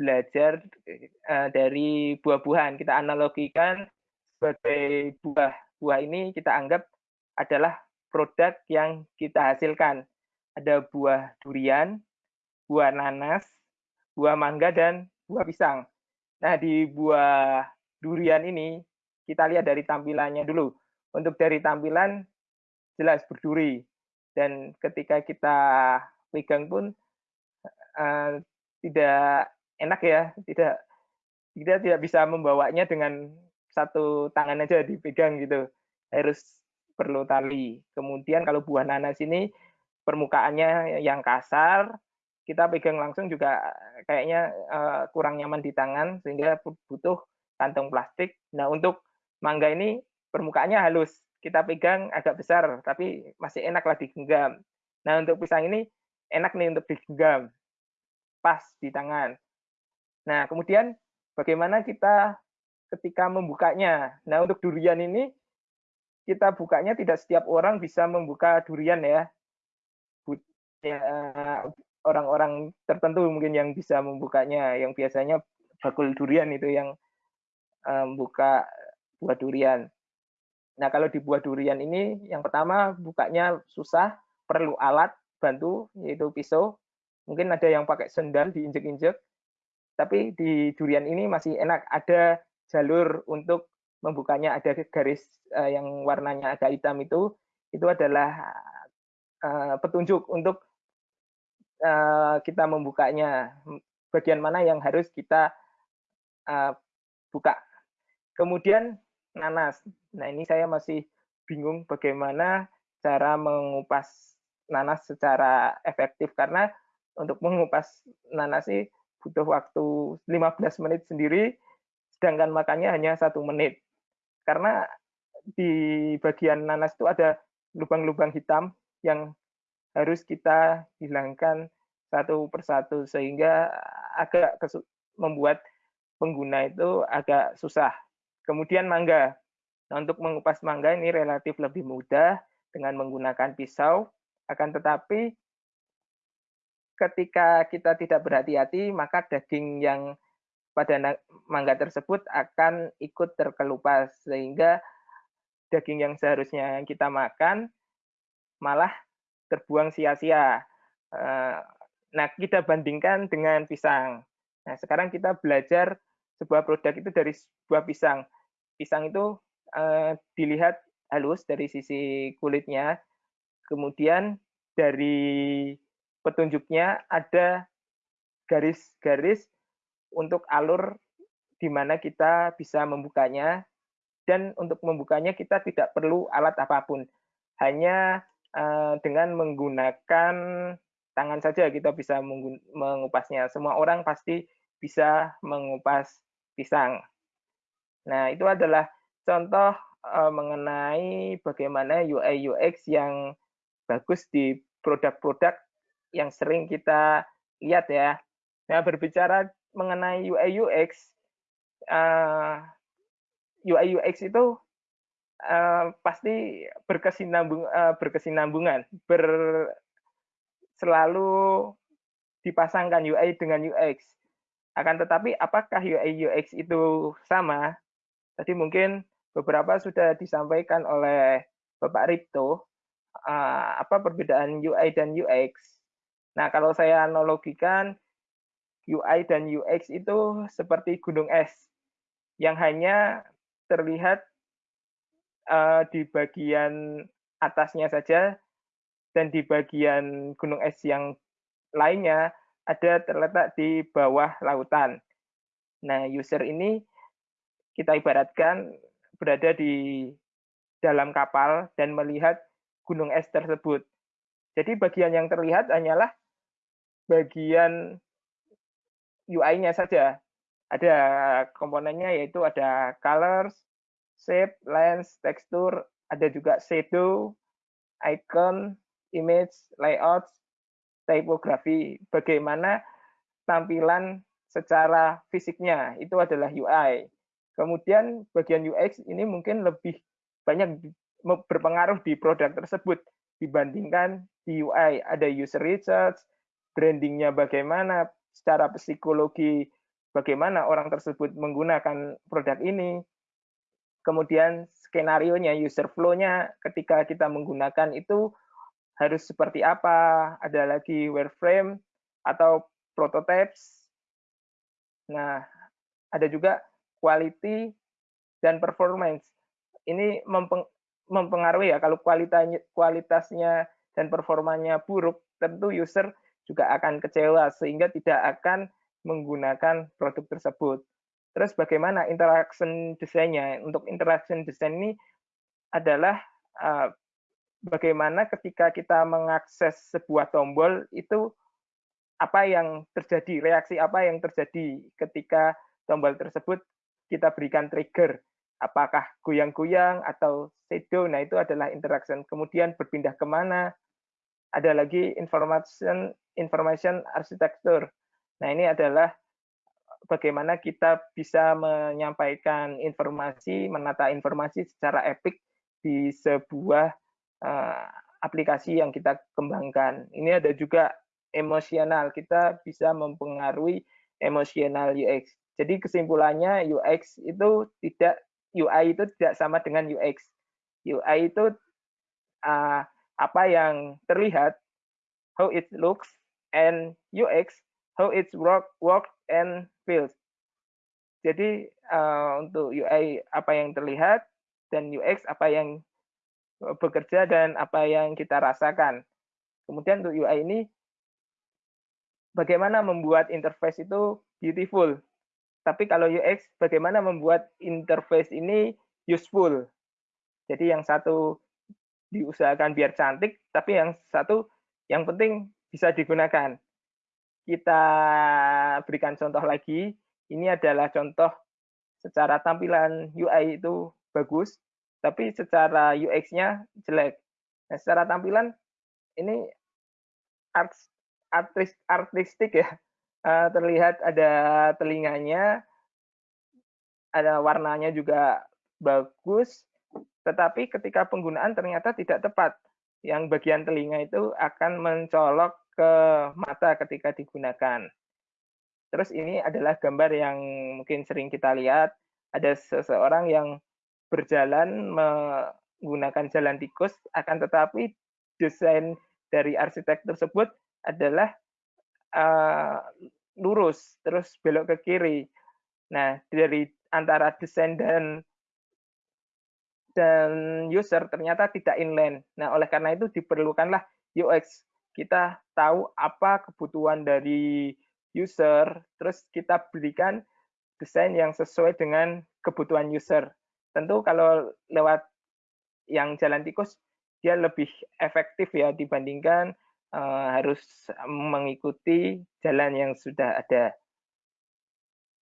belajar uh, dari buah-buahan. Kita analogikan sebagai buah. Buah ini kita anggap adalah produk yang kita hasilkan. Ada buah durian, buah nanas, buah mangga, dan buah pisang. Nah, di buah durian ini, kita lihat dari tampilannya dulu. Untuk dari tampilan, jelas berduri. Dan ketika kita pegang pun, uh, tidak enak ya, tidak kita tidak bisa membawanya dengan satu tangan aja dipegang gitu. Harus perlu tali. Kemudian kalau buah nanas ini permukaannya yang kasar, kita pegang langsung juga kayaknya uh, kurang nyaman di tangan sehingga butuh kantong plastik. Nah, untuk mangga ini permukaannya halus. Kita pegang agak besar tapi masih enak lah digenggam. Nah, untuk pisang ini enak nih untuk digenggam. Pas di tangan. Nah, kemudian bagaimana kita ketika membukanya? Nah, untuk durian ini kita bukanya tidak setiap orang bisa membuka durian ya. ya orang-orang tertentu mungkin yang bisa membukanya yang biasanya bakul durian itu yang um, buka buah durian. Nah, kalau di buah durian ini yang pertama bukanya susah, perlu alat bantu yaitu pisau. Mungkin ada yang pakai sendal diinjek-injek. Tapi di durian ini masih enak. Ada jalur untuk membukanya. Ada garis uh, yang warnanya agak hitam itu. Itu adalah uh, petunjuk untuk uh, kita membukanya, bagian mana yang harus kita buka. Kemudian nanas. Nah ini saya masih bingung bagaimana cara mengupas nanas secara efektif. Karena untuk mengupas nanas sih butuh waktu 15 menit sendiri, sedangkan makannya hanya satu menit. Karena di bagian nanas itu ada lubang-lubang hitam yang harus kita hilangkan satu persatu sehingga agak membuat pengguna itu agak susah. Kemudian mangga. Nah, untuk mengupas mangga ini relatif lebih mudah dengan menggunakan pisau, akan tetapi ketika kita tidak berhati-hati, maka daging yang pada mangga tersebut akan ikut terkelupas sehingga daging yang seharusnya kita makan malah terbuang sia-sia. Eh, nah, kita bandingkan dengan pisang. Nah, sekarang kita belajar sebuah produk itu dari sebuah pisang. Pisang itu uh, dilihat halus dari sisi kulitnya, kemudian dari petunjuknya ada garis-garis untuk alur di mana kita bisa membukanya dan untuk membukanya kita tidak perlu alat apa pun hanya Eh, dengan menggunakan tangan saja kita bisa mengupasnya. Semua orang pasti bisa mengupas pisang. Nah, itu adalah contoh uh, mengenai bagaimana UI UX yang bagus di produk-produk yang sering kita lihat ya. Nah, berbicara mengenai UI UX, uh, UI UX itu uh, pasti berkesinambung uh, berkesinambungan, ber selalu dipasangkan UI dengan UX. Akan tetapi apakah UI UX itu sama? Tadi mungkin beberapa sudah disampaikan oleh Bapak Ripto apa perbedaan UI dan UX. Nah, kalau saya analogikan UI dan UX itu seperti gunung es yang hanya terlihat uh, di bagian atasnya saja dan di bagian gunung es yang lainnya ada terletak di bawah lautan. Nah, user ini kita ibaratkan berada di dalam kapal dan melihat gunung es tersebut. Jadi bagian yang terlihat hanyalah bagian UI-nya saja. Ada komponennya yaitu ada colors, shape, lens, tekstur, ada juga shadow, icon, image, layout, typography. Bagaimana tampilan secara fisiknya itu adalah UI. Kemudian bagian UX ini mungkin lebih banyak berpengaruh di produk tersebut dibandingkan di UI. Ada user research, brandingnya bagaimana, secara psikologi bagaimana orang tersebut menggunakan produk ini, kemudian skenario-nya, user flow-nya ketika kita menggunakan itu harus seperti apa, ada lagi wireframe atau prototypes. Nah, ada juga quality dan performance. Ini mempengaruhi ya, kalau kualitasnya, kualitasnya dan performanya buruk, tentu user juga akan kecewa sehingga tidak akan menggunakan produk tersebut. Terus bagaimana interaction desainnya? Untuk interaction design ini adalah uh, bagaimana ketika kita mengakses sebuah tombol itu apa yang terjadi, reaksi apa yang terjadi ketika tombol tersebut kita berikan trigger. Apakah goyang-goyang atau shadow, nah itu adalah interaction. Kemudian berpindah ke mana, ada lagi information information architecture. Nah, ini adalah bagaimana kita bisa menyampaikan informasi, menata informasi secara epic di sebuah uh, aplikasi yang kita kembangkan. Ini ada juga emosional, kita bisa mempengaruhi emosional UX. Jadi kesimpulannya UX itu tidak UI itu tidak sama dengan UX. UI itu uh, apa yang terlihat, how it looks, and UX how it's work work and feels. Jadi uh, untuk UI apa yang terlihat dan UX apa yang bekerja dan apa yang kita rasakan. Kemudian untuk UI ini bagaimana membuat interface itu beautiful. Tapi kalau UX bagaimana membuat interface ini useful. Jadi yang satu diusahakan biar cantik, tapi yang satu yang penting bisa digunakan kita berikan contoh lagi. Ini adalah contoh secara tampilan UI itu bagus, tapi secara UX-nya jelek. Nah, secara tampilan ini art, artis, artistik ya. Uh, terlihat ada telinganya, ada warnanya juga bagus, tetapi ketika penggunaan ternyata tidak tepat. Yang bagian telinga itu akan mencolok ke mata ketika digunakan. Terus ini adalah gambar yang mungkin sering kita lihat, ada seseorang yang berjalan menggunakan jalan tikus, akan tetapi desain dari arsitek tersebut adalah uh, lurus, terus belok ke kiri. Nah, dari antara desain dan dan user ternyata tidak inline. Nah, oleh karena itu diperlukanlah UX kita tahu apa kebutuhan dari user, terus kita berikan desain yang sesuai dengan kebutuhan user. Tentu kalau lewat yang jalan tikus, dia lebih efektif ya dibandingkan uh, harus mengikuti jalan yang sudah ada.